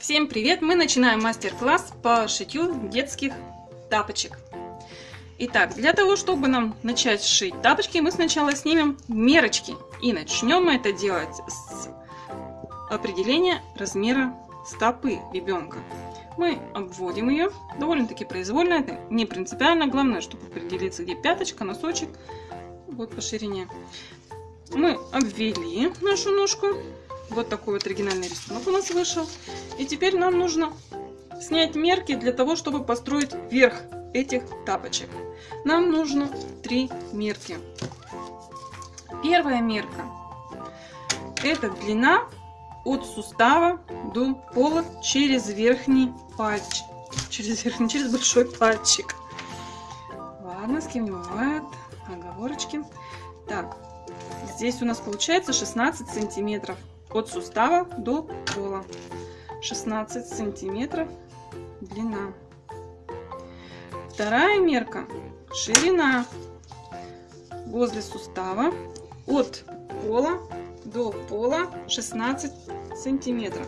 Всем привет! Мы начинаем мастер-класс по шитью детских тапочек. Итак, для того, чтобы нам начать шить тапочки, мы сначала снимем мерочки. И начнем мы это делать с определения размера стопы ребенка. Мы обводим ее довольно-таки произвольно, это не принципиально. Главное, чтобы определиться, где пяточка, носочек, вот по ширине. Мы обвели нашу ножку вот такой вот оригинальный рисунок у нас вышел. И теперь нам нужно снять мерки для того, чтобы построить верх этих тапочек. Нам нужно три мерки. Первая мерка – это длина от сустава до пола через верхний пальчик. Через верхний, через большой пальчик. Ладно, с кем не бывает. Оговорочки. Так, здесь у нас получается 16 сантиметров от сустава до пола. 16 сантиметров длина. Вторая мерка ширина. Возле сустава от пола до пола 16 сантиметров.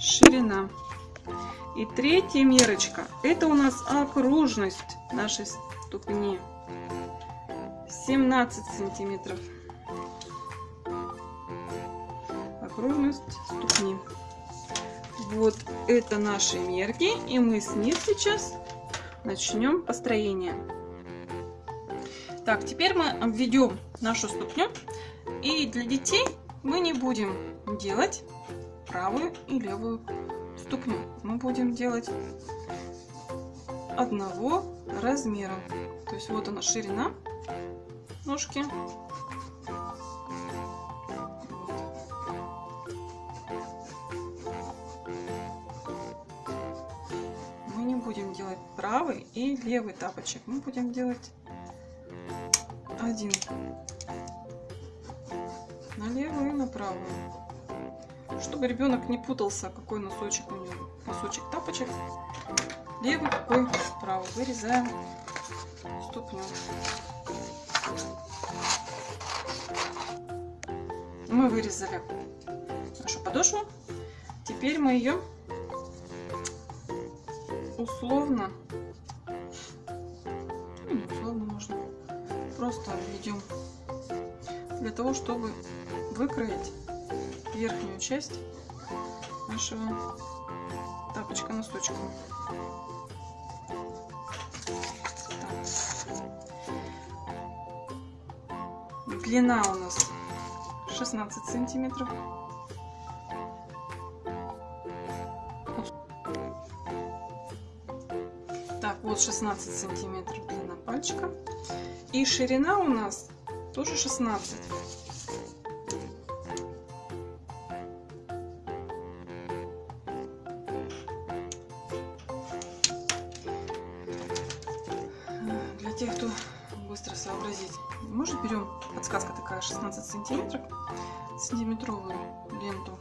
Ширина. И третья мерочка это у нас окружность нашей ступни. 17 сантиметров окружность ступни. Вот это наши мерки, и мы с них сейчас начнем построение. Так, теперь мы обведем нашу ступню, и для детей мы не будем делать правую и левую ступню. Мы будем делать одного размера. То есть вот она ширина ножки правый и левый тапочек. Мы будем делать один на левую и на правую. Чтобы ребенок не путался, какой носочек у него. Носочек тапочек. Левый, какой правый. Вырезаем ступню. Мы вырезали нашу подошву. Теперь мы ее условно, ну, условно можно, просто обведем для того, чтобы выкроить верхнюю часть нашего тапочка носочка. Длина у нас 16 сантиметров. Вот 16 сантиметров длина пальчика. И ширина у нас тоже 16. Для тех, кто быстро сообразить, может берем, подсказка такая, 16 сантиметров, сантиметровую ленту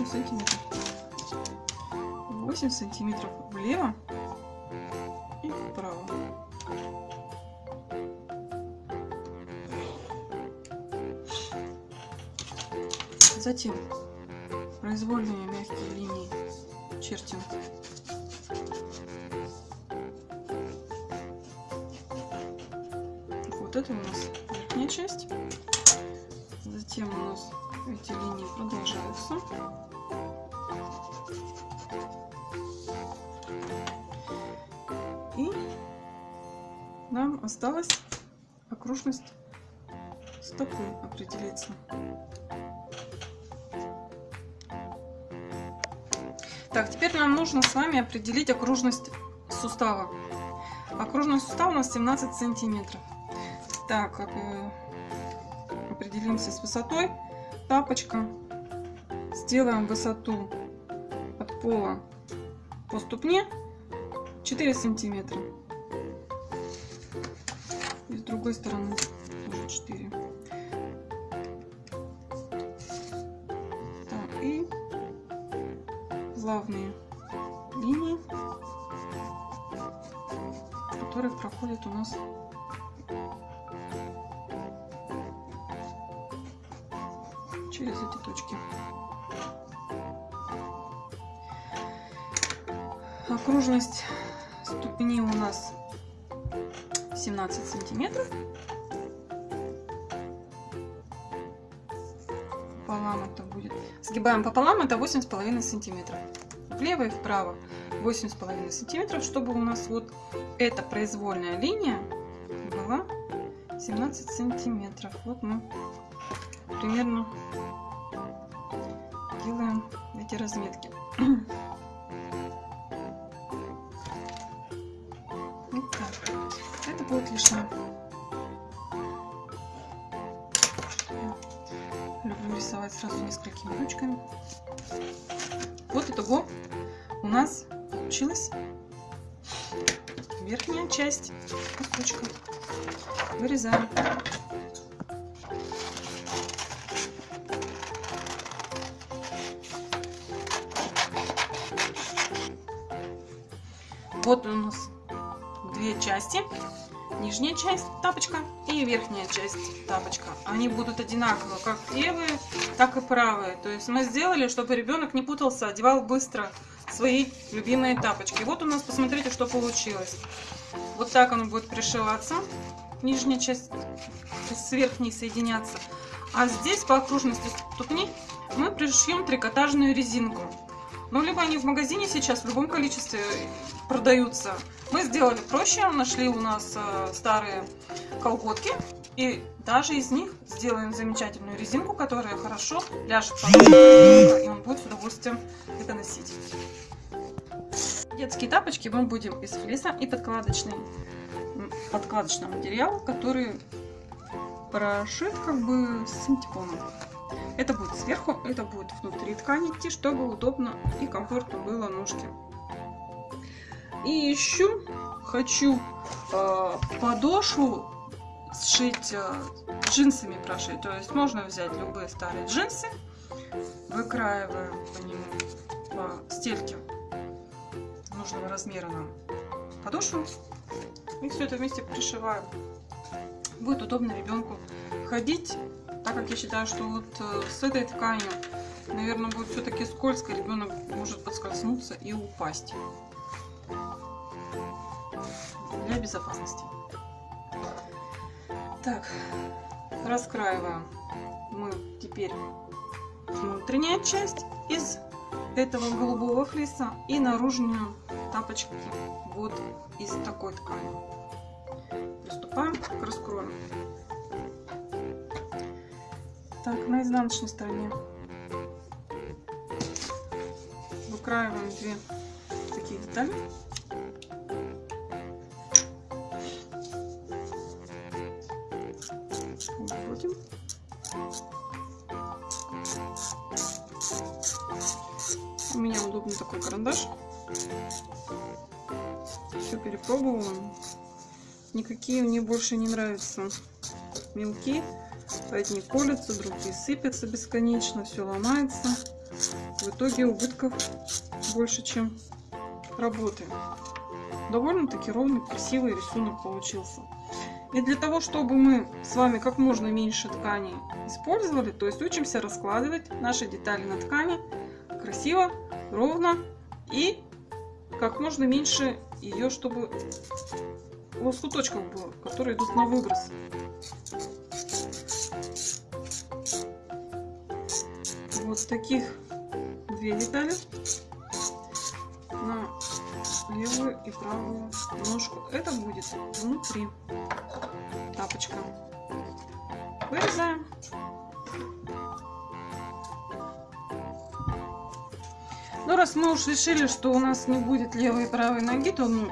8 сантиметров. 8 сантиметров влево и вправо. Затем произвольные мягкие линии чертим. Вот это у нас верхняя часть. Затем у нас эти линии продолжаются. И нам осталось окружность стопы определиться. Так, теперь нам нужно с вами определить окружность сустава. Окружность сустава у нас 17 сантиметров. Так, э, определимся с высотой тапочка. Сделаем высоту от пола по ступне 4 сантиметра. И с другой стороны тоже 4. Так, и плавные линии, которые проходят у нас через эти точки. Окружность ступени у нас 17 сантиметров. Пополам это будет. Сгибаем пополам, это 8,5 сантиметров. Влево и вправо 8,5 сантиметров, чтобы у нас вот эта произвольная линия была 17 сантиметров. Вот мы примерно делаем эти разметки. Вот так. Это будет лишнее. Люблю рисовать сразу несколькими ручками. Вот итого у нас получилась верхняя часть кусочка. Вырезаем. Вот у нас две части. Нижняя часть тапочка и верхняя часть тапочка. Они будут одинаковые, как левые, так и правые. То есть мы сделали, чтобы ребенок не путался, одевал быстро свои любимые тапочки. Вот у нас, посмотрите, что получилось. Вот так оно будет пришиваться. Нижняя часть с верхней соединяться. А здесь по окружности ступни мы пришьем трикотажную резинку. Ну, либо они в магазине сейчас в любом количестве продаются. Мы сделали проще, нашли у нас э, старые колготки. И даже из них сделаем замечательную резинку, которая хорошо ляжет под и он будет с удовольствием это носить. Детские тапочки мы будем из флиса и подкладочный, подкладочный материал, который прошит как бы синтепоном. Это будет сверху, это будет внутри ткани идти, чтобы удобно и комфортно было ножки. И еще хочу э, подошву сшить э, джинсами прошить. То есть можно взять любые старые джинсы, выкраиваем по нему по стельке нужного размера нам подошву и все это вместе пришиваем. Будет удобно ребенку ходить так как я считаю, что вот э, с этой тканью, наверное, будет все-таки скользко, ребенок может подскользнуться и упасть. Безопасности. Так, раскраиваем мы теперь внутренняя часть из этого голубого флиса и наружную тапочки вот из такой ткани. Приступаем к раскрою. Так, на изнаночной стороне выкраиваем две такие детали. Вводим. У меня удобный такой карандаш. Все перепробовала. Никакие мне больше не нравятся мелкие. Одни колются, другие сыпятся бесконечно, все ломается. В итоге убытков больше, чем работы. Довольно-таки ровный, красивый рисунок получился. И для того, чтобы мы с вами как можно меньше ткани использовали, то есть учимся раскладывать наши детали на ткани красиво, ровно и как можно меньше ее, чтобы лоскуточков было, которые идут на выброс. вот таких две детали на левую и правую ножку. Это будет внутри тапочка. Вырезаем. Ну, раз мы уж решили, что у нас не будет левой и правой ноги, то ну,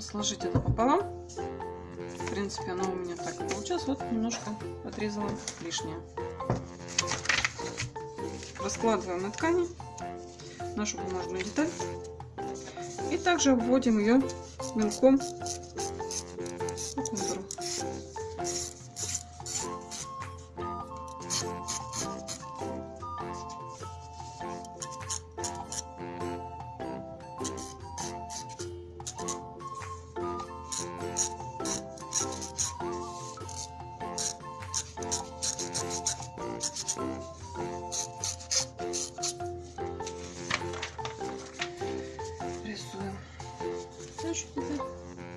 сложить это пополам. В принципе, оно у меня так и получилось. Вот немножко отрезала лишнее раскладываем на ткани нашу бумажную деталь и также вводим ее мелком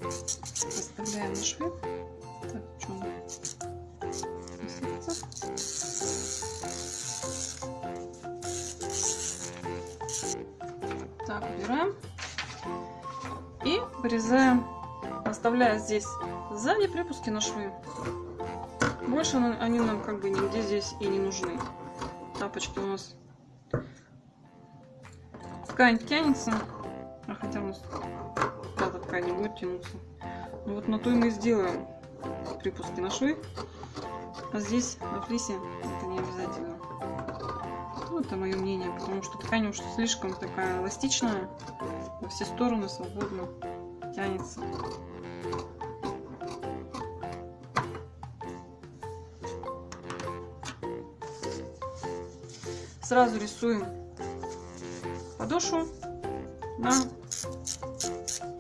Ставим на швы. Так, что. Так, убираем. И вырезаем, оставляя здесь сзади припуски на швы. Больше они нам как бы нигде здесь и не нужны. Тапочки у нас ткань тянется, тянуться. Ну вот на то и мы сделаем припуски на швы. А здесь на флисе это не обязательно. Ну, это мое мнение, потому что ткань уж слишком такая эластичная, во все стороны свободно тянется. Сразу рисуем подошву на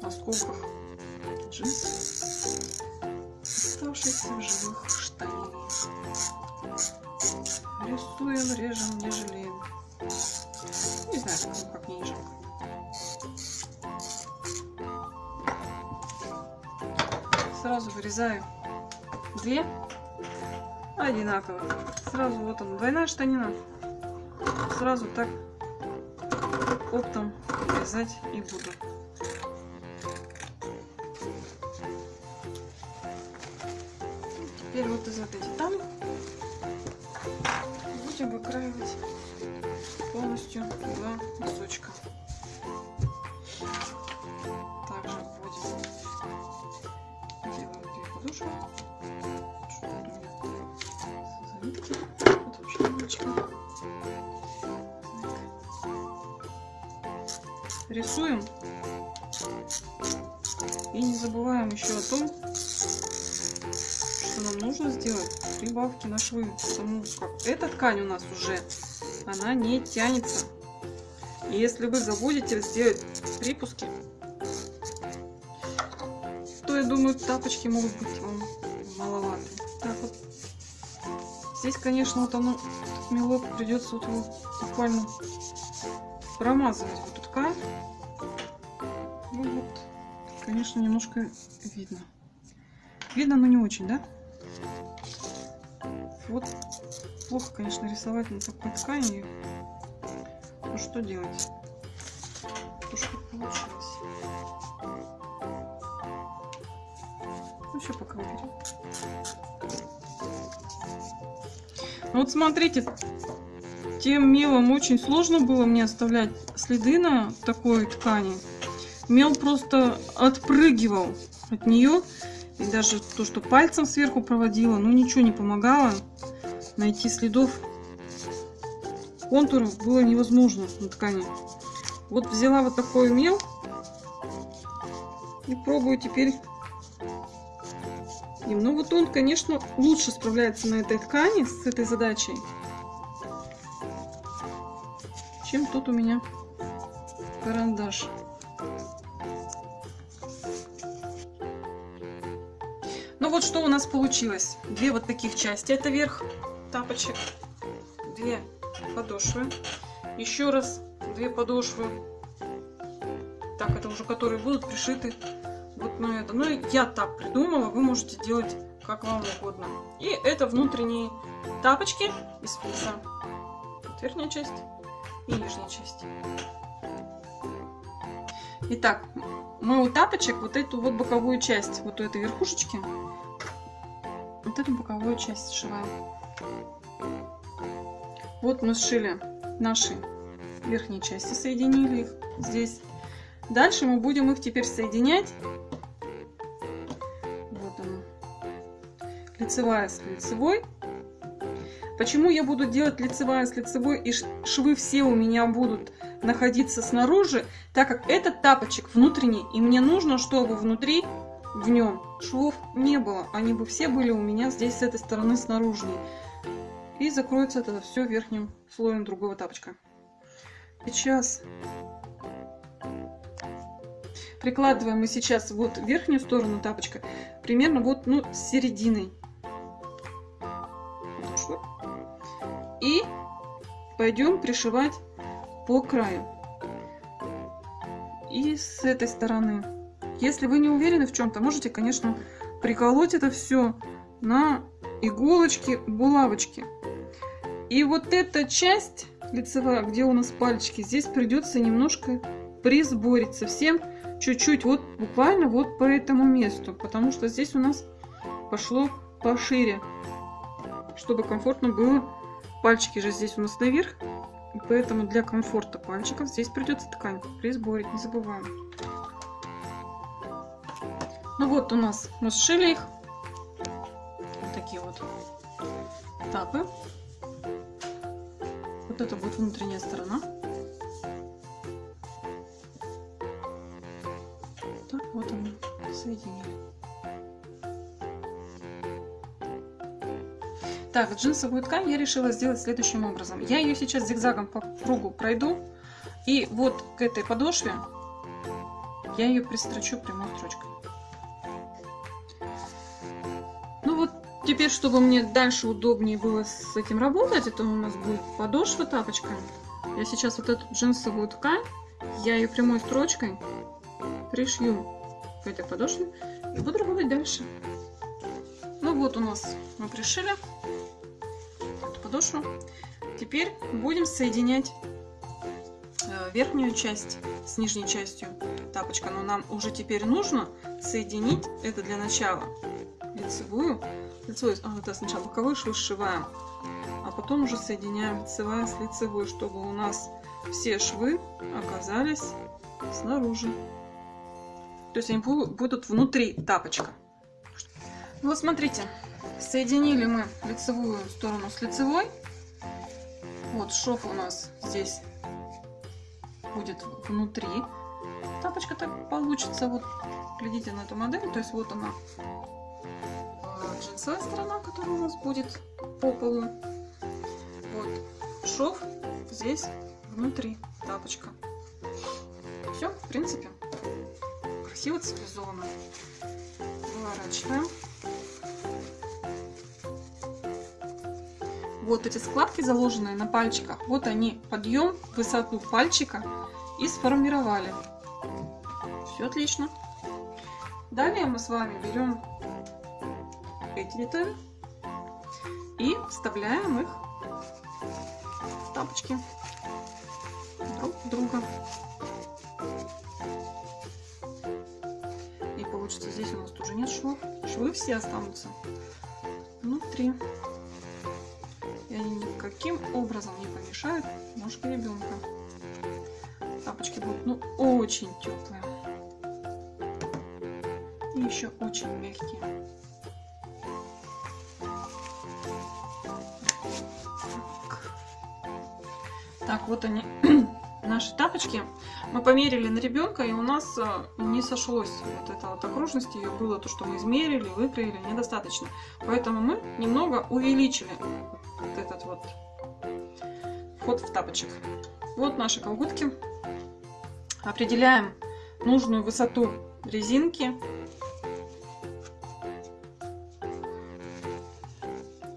осколках джинс, оставшихся в живых штанин. Рисуем, режем, не жалеем. Не знаю, как не жалко. Сразу вырезаю две одинаковых. Сразу вот он, двойная штанина. Сразу так оптом вязать и буду. Теперь вот из этой детали будем выкраивать полностью два носочка. Также вводим, делаем две подушки. Вот рисуем. И не забываем еще о том, нужно сделать прибавки на швы. Потому как эта ткань у нас уже, она не тянется. И если вы забудете сделать припуски, то я думаю тапочки могут быть вам маловаты. Так вот. Здесь, конечно, вот оно, мелок придется вот его буквально промазывать в эту ткань. Ну вот, конечно, немножко видно. Видно, но не очень, да? Вот плохо, конечно, рисовать на такой ткани. Ну что делать? То, что получилось. Ну, еще пока уберем. Ну, вот смотрите, тем мелом очень сложно было мне оставлять следы на такой ткани. Мел просто отпрыгивал от нее. И даже то, что пальцем сверху проводила, ну ничего не помогало. Найти следов контуров было невозможно на ткани. Вот взяла вот такой мел и пробую теперь им. Ну вот он, конечно, лучше справляется на этой ткани с этой задачей, чем тут у меня карандаш. Вот что у нас получилось. Две вот таких части. Это верх тапочек. Две подошвы. Еще раз две подошвы. Так, это уже которые будут пришиты вот на это. Ну, я так придумала. Вы можете делать как вам угодно. И это внутренние тапочки из флиса. Вот верхняя часть и нижняя часть. Итак, мы у тапочек вот эту вот боковую часть, вот у этой верхушечки, вот эту боковую часть сшиваем. Вот мы сшили наши верхние части, соединили их здесь. Дальше мы будем их теперь соединять. Вот она. Лицевая с лицевой. Почему я буду делать лицевая с лицевой и швы все у меня будут находиться снаружи, так как этот тапочек внутренний, и мне нужно, чтобы внутри в нем швов не было. Они бы все были у меня здесь с этой стороны снаружи. И закроется это все верхним слоем другого тапочка. Сейчас прикладываем мы сейчас вот верхнюю сторону тапочка, примерно вот ну, с серединой. И пойдем пришивать по краю. И с этой стороны. Если вы не уверены в чем-то, можете, конечно, приколоть это все на иголочки, булавочки. И вот эта часть лицевая, где у нас пальчики, здесь придется немножко присборить совсем чуть-чуть, вот буквально вот по этому месту, потому что здесь у нас пошло пошире, чтобы комфортно было. Пальчики же здесь у нас наверх, поэтому для комфорта пальчиков здесь придется ткань присборить, не забываем. Ну вот у нас мы сшили их, вот такие вот тапы. Вот это будет внутренняя сторона. Так, вот они соединили. Так, джинсовую ткань я решила сделать следующим образом. Я ее сейчас зигзагом по кругу пройду. И вот к этой подошве я ее пристрочу прямой строчкой. Теперь, чтобы мне дальше удобнее было с этим работать, это у нас будет подошва тапочка. Я сейчас вот эту джинсовую ткань, я ее прямой строчкой пришью к этой подошве и буду работать дальше. Ну вот у нас мы пришили подошву. Теперь будем соединять э, верхнюю часть с нижней частью тапочка. Но нам уже теперь нужно соединить это для начала лицевую. Лицевую а, это сначала боковую швы сшиваем, а потом уже соединяем лицевая с лицевой, чтобы у нас все швы оказались снаружи. То есть они будут внутри тапочка. Вот смотрите, Соединили мы лицевую сторону с лицевой. Вот шов у нас здесь будет внутри. Тапочка так получится. Вот глядите на эту модель. То есть вот она джинсовая сторона, которая у нас будет по полу. Вот шов здесь внутри тапочка. Все, в принципе, красиво цивилизованно. Выворачиваем. вот эти складки заложенные на пальчиках, вот они подъем, высоту пальчика и сформировали. Все отлично. Далее мы с вами берем эти детали и вставляем их в тапочки друг друга. И получится здесь у нас тоже нет швов. Швы все останутся внутри и они никаким образом не помешают ножке ребенка. Тапочки будут ну очень теплые и еще очень мягкие. Так, вот они, наши тапочки. Мы померили на ребенка, и у нас э, не сошлось вот эта вот окружность ее было то, что мы измерили, выкроили, недостаточно. Поэтому мы немного увеличили вот этот вот вход в тапочек. Вот наши колготки. Определяем нужную высоту резинки.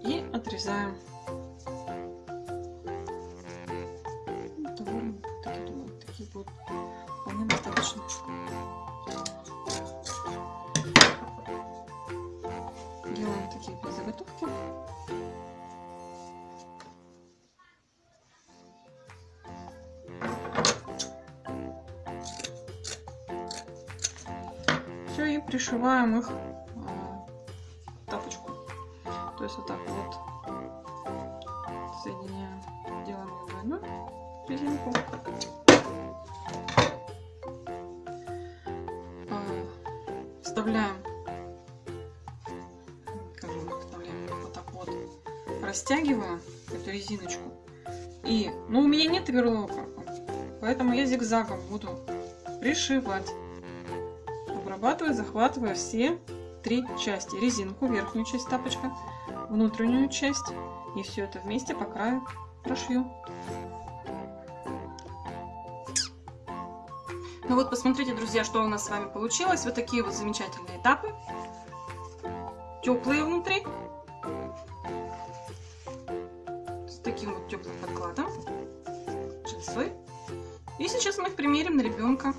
И отрезаем. Будут вполне достаточно. Делаем такие заготовки. все и пришиваем их в тапочку. То есть вот так вот соединяем, делаем двойную резинку. Вставляем, как вставляем, вот так вот, растягиваем эту резиночку. И, ну у меня нет верлока, поэтому я зигзагом буду пришивать обрабатывая, захватывая все три части. Резинку, верхнюю часть тапочка, внутреннюю часть. И все это вместе по краю прошью. Ну вот, посмотрите, друзья, что у нас с вами получилось. Вот такие вот замечательные этапы. Теплые внутри. С таким вот теплым подкладом. Джинсовый. И сейчас мы их примерим на ребенка.